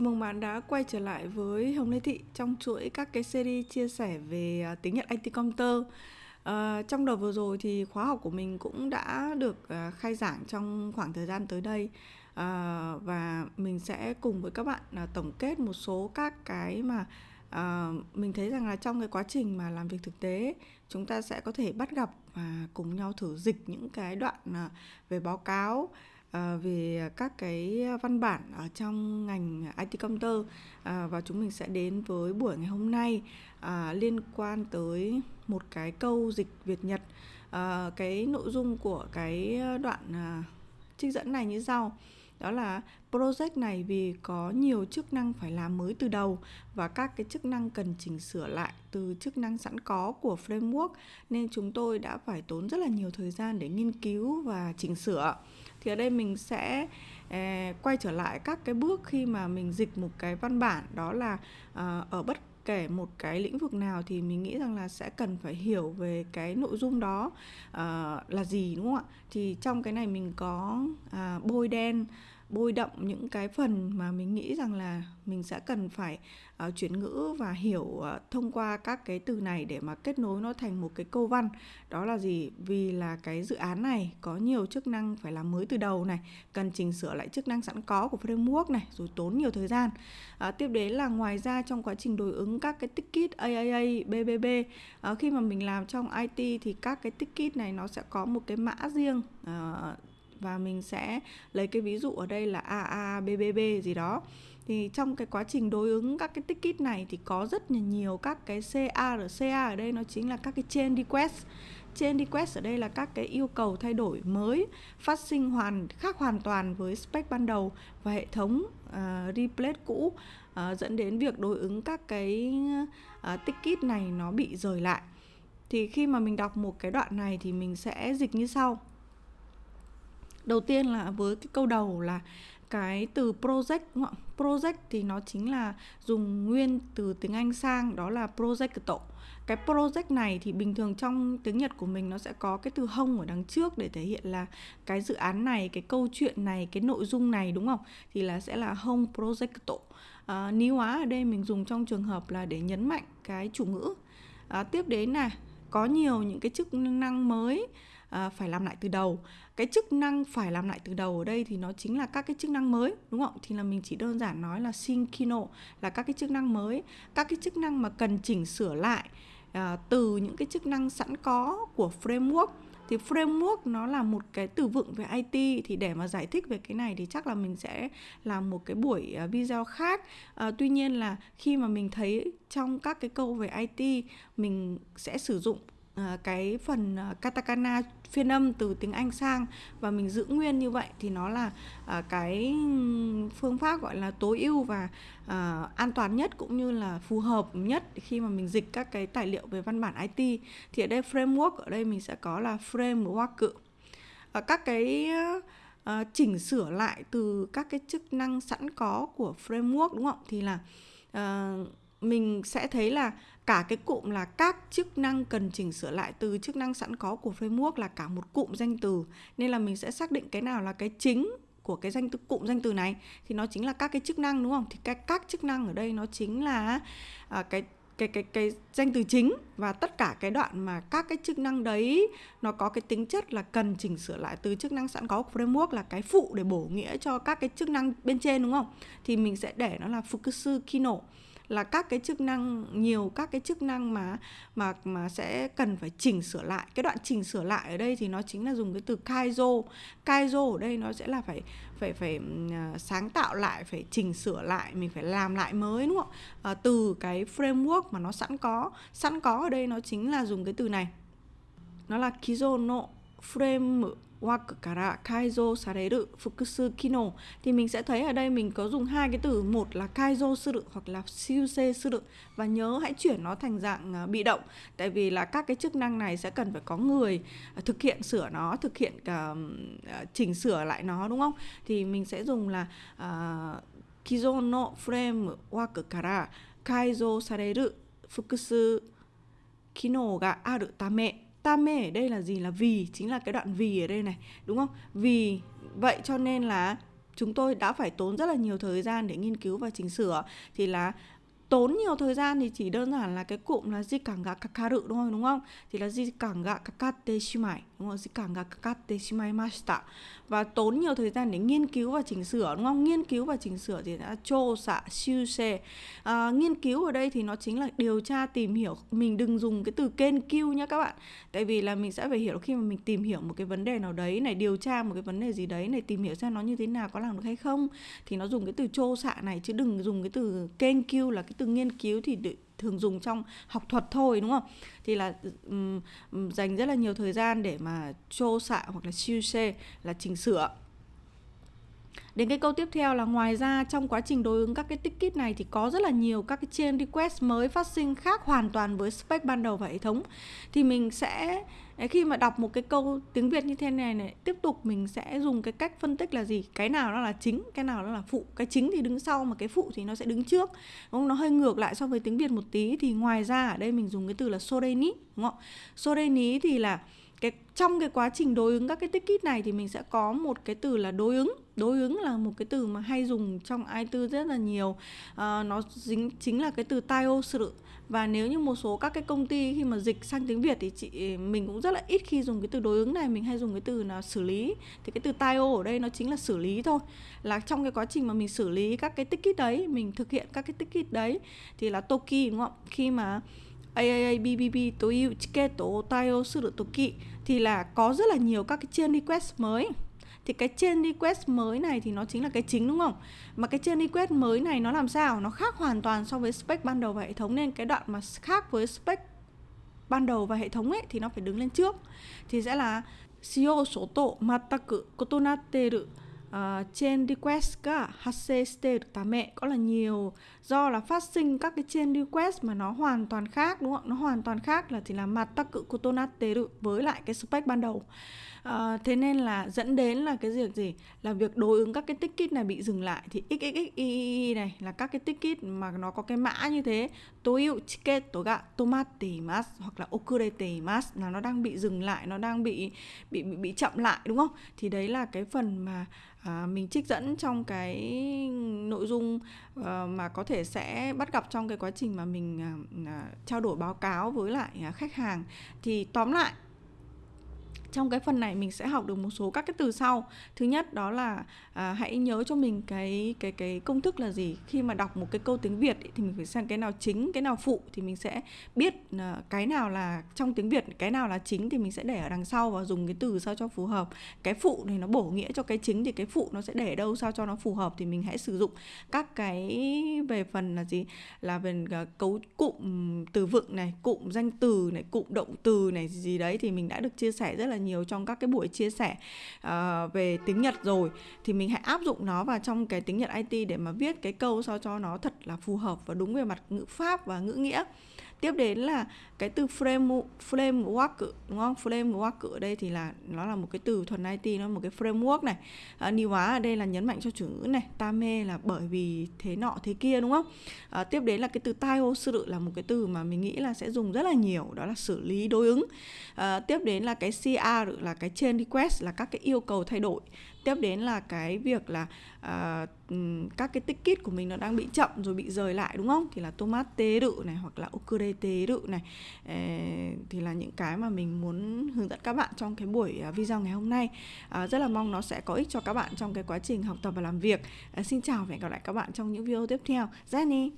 chào mừng bạn đã quay trở lại với Hồng Lê Thị trong chuỗi các cái series chia sẻ về à, tiếng Nhật IT Computer. À, trong đợt vừa rồi thì khóa học của mình cũng đã được à, khai giảng trong khoảng thời gian tới đây à, và mình sẽ cùng với các bạn à, tổng kết một số các cái mà à, mình thấy rằng là trong cái quá trình mà làm việc thực tế chúng ta sẽ có thể bắt gặp và cùng nhau thử dịch những cái đoạn à, về báo cáo à, về các cái văn bản ở trong ngành IT computer à, và chúng mình sẽ đến với buổi ngày hôm nay à, liên quan tới một cái câu dịch Việt Nhật. À, cái nội dung của cái đoạn à, trích dẫn này như sau đó là project này vì có nhiều chức năng phải làm mới từ đầu và các cái chức năng cần chỉnh sửa lại từ chức năng sẵn có của framework nên chúng tôi đã phải tốn rất là nhiều thời gian để nghiên cứu và chỉnh sửa. Thì ở đây mình sẽ eh, quay trở lại các cái bước khi mà mình dịch một cái văn bản đó là uh, ở bất kể một cái lĩnh vực nào thì mình nghĩ rằng là sẽ cần phải hiểu về cái nội dung đó uh, là gì đúng không ạ? Thì trong cái này mình có uh, bôi đen bôi đậm những cái phần mà mình nghĩ rằng là mình sẽ cần phải uh, chuyển ngữ và hiểu uh, thông qua các cái từ này để mà kết nối nó thành một cái câu văn. Đó là gì? Vì là cái dự án này có nhiều chức năng phải làm mới từ đầu này cần chỉnh sửa lại chức năng sẵn có của framework này rồi tốn nhiều thời gian. Uh, tiếp đến là ngoài ra trong quá trình đối ứng các cái ticket AAA BBB uh, khi mà mình làm trong IT thì các cái ticket này nó sẽ có một cái mã riêng uh, và mình sẽ lấy cái ví dụ ở đây là AABBB gì đó. Thì trong cái quá trình đối ứng các cái ticket này thì có rất là nhiều các cái CARCA ở ở đây nó chính là các cái chain request. Change request ở đây là các cái yêu cầu thay đổi mới phát sinh hoàn khác hoàn toàn với spec ban đầu và hệ thống ờ, uh, replace cũ. Uh, dẫn đến việc đối ứng các cái uh, ticket này nó bị rời lại. Thì khi mà mình đọc một cái đoạn này thì mình sẽ dịch như sau đầu tiên là với cái câu đầu là cái từ project đúng không? project thì nó chính là dùng nguyên từ tiếng Anh sang đó là project cái project này thì bình thường trong tiếng Nhật của mình nó sẽ có cái từ hông ở đằng trước để thể hiện là cái dự án này cái câu chuyện này cái nội dung này đúng không? Thì là sẽ là hông project à, ní hóa ở đây mình dùng trong trường hợp là để nhấn mạnh cái chủ ngữ. À, tiếp đến là có nhiều những cái chức năng mới à, phải làm lại từ đầu. Cái chức năng phải làm lại từ đầu ở đây thì nó chính là các cái chức năng mới đúng không? Thì là mình chỉ đơn giản nói là Shinkino là các cái chức năng mới. Các cái chức năng mà cần chỉnh sửa lại à, từ những cái chức năng sẵn có của framework. Thì framework nó là một cái từ vựng về IT thì để mà giải thích về cái này thì chắc là mình sẽ làm một cái buổi à, video khác. À, tuy nhiên là khi mà mình thấy trong các cái câu về IT mình sẽ sử dụng À, cái phần à, katakana phiên âm từ tiếng Anh sang và mình giữ nguyên như vậy thì nó là à, cái phương pháp gọi là tối ưu và an toàn nhất cũng như là phù hợp nhất khi mà mình dịch các cái tài liệu về văn bản IT thì ở đây framework ở đây mình sẽ có là framework các cái chỉnh sửa lại từ các cái chức năng sẵn có của framework đúng không? Thì là uh, mình sẽ thấy là cả cái cụm là các chức năng cần chỉnh sửa lại từ chức năng sẵn có của framework là cả một cụm danh từ. Nên là mình sẽ xác định cái nào là cái chính của cái danh từ cụm danh từ này thì nó chính là các cái chức năng đúng không? Thì cái các chức năng ở đây nó chính là à, cái cái cái cái danh từ chính và tất cả cái đoạn mà các cái chức năng đấy nó có cái tính chất là cần chỉnh sửa lại từ chức năng sẵn có của framework là cái phụ để bổ nghĩa cho các cái chức năng bên trên đúng không? Thì mình sẽ để nó là fukusu kino là các cái chức năng nhiều các cái chức năng mà mà mà sẽ cần phải chỉnh sửa lại. Cái đoạn chỉnh sửa lại ở đây thì nó chính là dùng cái từ kaizo. Kaizo ở đây nó sẽ là phải phải phải à, sáng tạo lại phải chỉnh sửa lại mình phải làm lại mới đúng không? À, từ cái framework mà nó sẵn có sẵn có ở đây nó chính là dùng cái từ này. Nó là work から改造される複数機能 thì fukusu kino. Thì mình sẽ thấy ở đây mình có dùng hai cái từ một là kaizo suru hoặc là siuse suru. Và nhớ hãy chuyển nó thành dạng ờ, bị động. Tại vì là các cái chức năng này sẽ cần phải có người ờ, thực hiện sửa nó thực hiện cả chỉnh sửa lại nó đúng không? Thì mình sẽ dùng là uh, kizo no frame waku kara fukusu kino ga aru tame ta mê ở đây là gì là vì, chính là cái đoạn vì ở đây này, đúng không? Vì vậy cho nên là chúng tôi đã phải tốn rất là nhiều thời gian để nghiên cứu và chỉnh sửa. Thì là tốn nhiều thời gian thì chỉ đơn giản là cái cụm là di cảng gạ kakaru đúng không? Đúng không? Thì là jikanga kakatte shimai đúng không? Di cảng gạ jikanga shimai mashita và tốn nhiều thời gian để nghiên cứu và chỉnh sửa đúng không? Nghiên cứu và chỉnh sửa thì đã chô xạ siêu xe à, nghiên cứu ở đây thì nó chính là điều tra tìm hiểu mình đừng dùng cái từ kên cứu nhé các bạn. Tại vì là mình sẽ phải hiểu khi mà mình tìm hiểu một cái vấn đề nào đấy này điều tra một cái vấn đề gì đấy này tìm hiểu xem nó như thế nào có làm được hay không thì nó dùng cái từ chô xạ này chứ đừng dùng cái từ kên cứu là cái từ nghiên cứu thì thường dùng trong học thuật thôi đúng không? Thì là um, dành rất là nhiều thời gian để mà chô xạ hoặc là siêu xê là chỉnh sửa. Đến cái câu tiếp theo là ngoài ra trong quá trình đối ứng các cái ticket này thì có rất là nhiều các cái chain request mới phát sinh khác hoàn toàn với spec ban đầu và hệ thống. Thì mình sẽ khi mà đọc một cái câu tiếng Việt như thế này này, tiếp tục mình sẽ dùng cái cách phân tích là gì? Cái nào nó là chính, cái nào nó là phụ. Cái chính thì đứng sau mà cái phụ thì nó sẽ đứng trước. Đúng không? nó hơi ngược lại so với tiếng Việt một tí. Thì ngoài ra ở đây mình dùng cái từ là soreni đúng không soreni thì là cái trong cái quá trình đối ứng các cái ticket này thì mình sẽ có một cái từ là đối ứng. Đối ứng là một cái từ mà hay dùng trong i4 rất là nhiều. À, nó dính chính là cái từ taio sự và nếu như một số các cái công ty khi mà dịch sang tiếng Việt thì chị mình cũng rất là ít khi dùng cái từ đối ứng này. Mình hay dùng cái từ là xử lý. Thì cái từ taio ở đây nó chính là xử lý thôi. Là trong cái quá trình mà mình xử lý các cái ticket đấy mình thực hiện các cái ticket đấy thì là toki đúng không khi mà AAA BBB というチケットを対応するとき thì là có rất là nhiều các cái chain request mới thì cái chain request mới này thì nó chính là cái chính đúng không mà cái chain request mới này nó làm sao nó khác hoàn toàn so với spec ban đầu và hệ thống nên cái đoạn mà khác với spec ban đầu và hệ thống ấy thì nó phải đứng lên trước thì sẽ là CO số tổ mataku kotonateru uh, chain request が Ờ, uh, chain request cả HCST được tà mẹ có là nhiều do là phát sinh các cái chain request mà nó hoàn toàn khác đúng không? Nó hoàn toàn khác là thì là mặt tắc cự kutonatte với lại cái spec ban đầu. Uh, thế nên là dẫn đến là cái việc gì? Là việc đối ứng các cái ticket này bị dừng lại thì xxxi này là các cái ticket mà nó có cái mã như thế toyu ticket to ga tomateimas hoặc là okureteimas là nó đang bị dừng lại, nó đang bị bị bị, bị chậm lại đúng không? Thì đấy là cái phần mà à, mình trích dẫn trong cái nội dung uh, mà có thể sẽ bắt gặp trong cái quá trình mà mình uh, trao đổi báo cáo với lại uh, khách hàng. Thì tóm lại trong cái phần này mình sẽ học được một số các cái từ sau. Thứ nhất đó là à, hãy nhớ cho mình cái cái cái công thức là gì. Khi mà đọc một cái câu tiếng việt ý, thì mình phải xem cái nào chính cái nào phụ thì mình sẽ biết à, cái nào là trong tiếng việt cái nào là chính thì mình sẽ để ở đằng sau và dùng cái từ sao cho phù hợp. Cái phụ này nó bổ nghĩa cho cái chính thì cái phụ nó sẽ để đâu sao cho nó phù hợp thì mình hãy sử dụng. Các cái về phần là gì? Là về à, cấu cụm từ vựng này cụm danh từ này cụm động từ này gì đấy thì mình đã được chia sẻ rất là nhiều trong các cái buổi chia sẻ uh, về tiếng Nhật rồi. Thì mình hãy áp dụng nó vào trong cái tiếng Nhật IT để mà viết cái câu sao cho nó thật là phù hợp và đúng về mặt ngữ pháp và ngữ nghĩa tiếp đến là cái từ frame framework đúng không? Framework ở đây thì là nó là một cái từ thuần IT nó một cái framework này. À, ni hóa ở đây là nhấn mạnh cho chủ ngữ này tame là bởi vì thế nọ thế kia đúng không? À, tiếp đến là cái từ taio sự là một cái từ mà mình nghĩ là sẽ dùng rất là nhiều đó là xử lý đối ứng. À, tiếp đến là cái CR là cái change request là các cái yêu cầu thay đổi tiếp đến là cái việc là uh, các cái ticket của mình nó đang bị chậm rồi bị rời lại đúng không? Thì là tomate rự này hoặc là okurete rự này. Uh, thì là những cái mà mình muốn hướng dẫn các bạn trong cái buổi ờ, video ngày hôm nay. Uh, rất là mong nó sẽ có ích cho các bạn trong cái quá trình học tập và làm việc. Uh, xin chào và hẹn gặp lại các bạn trong những video tiếp theo. Jenny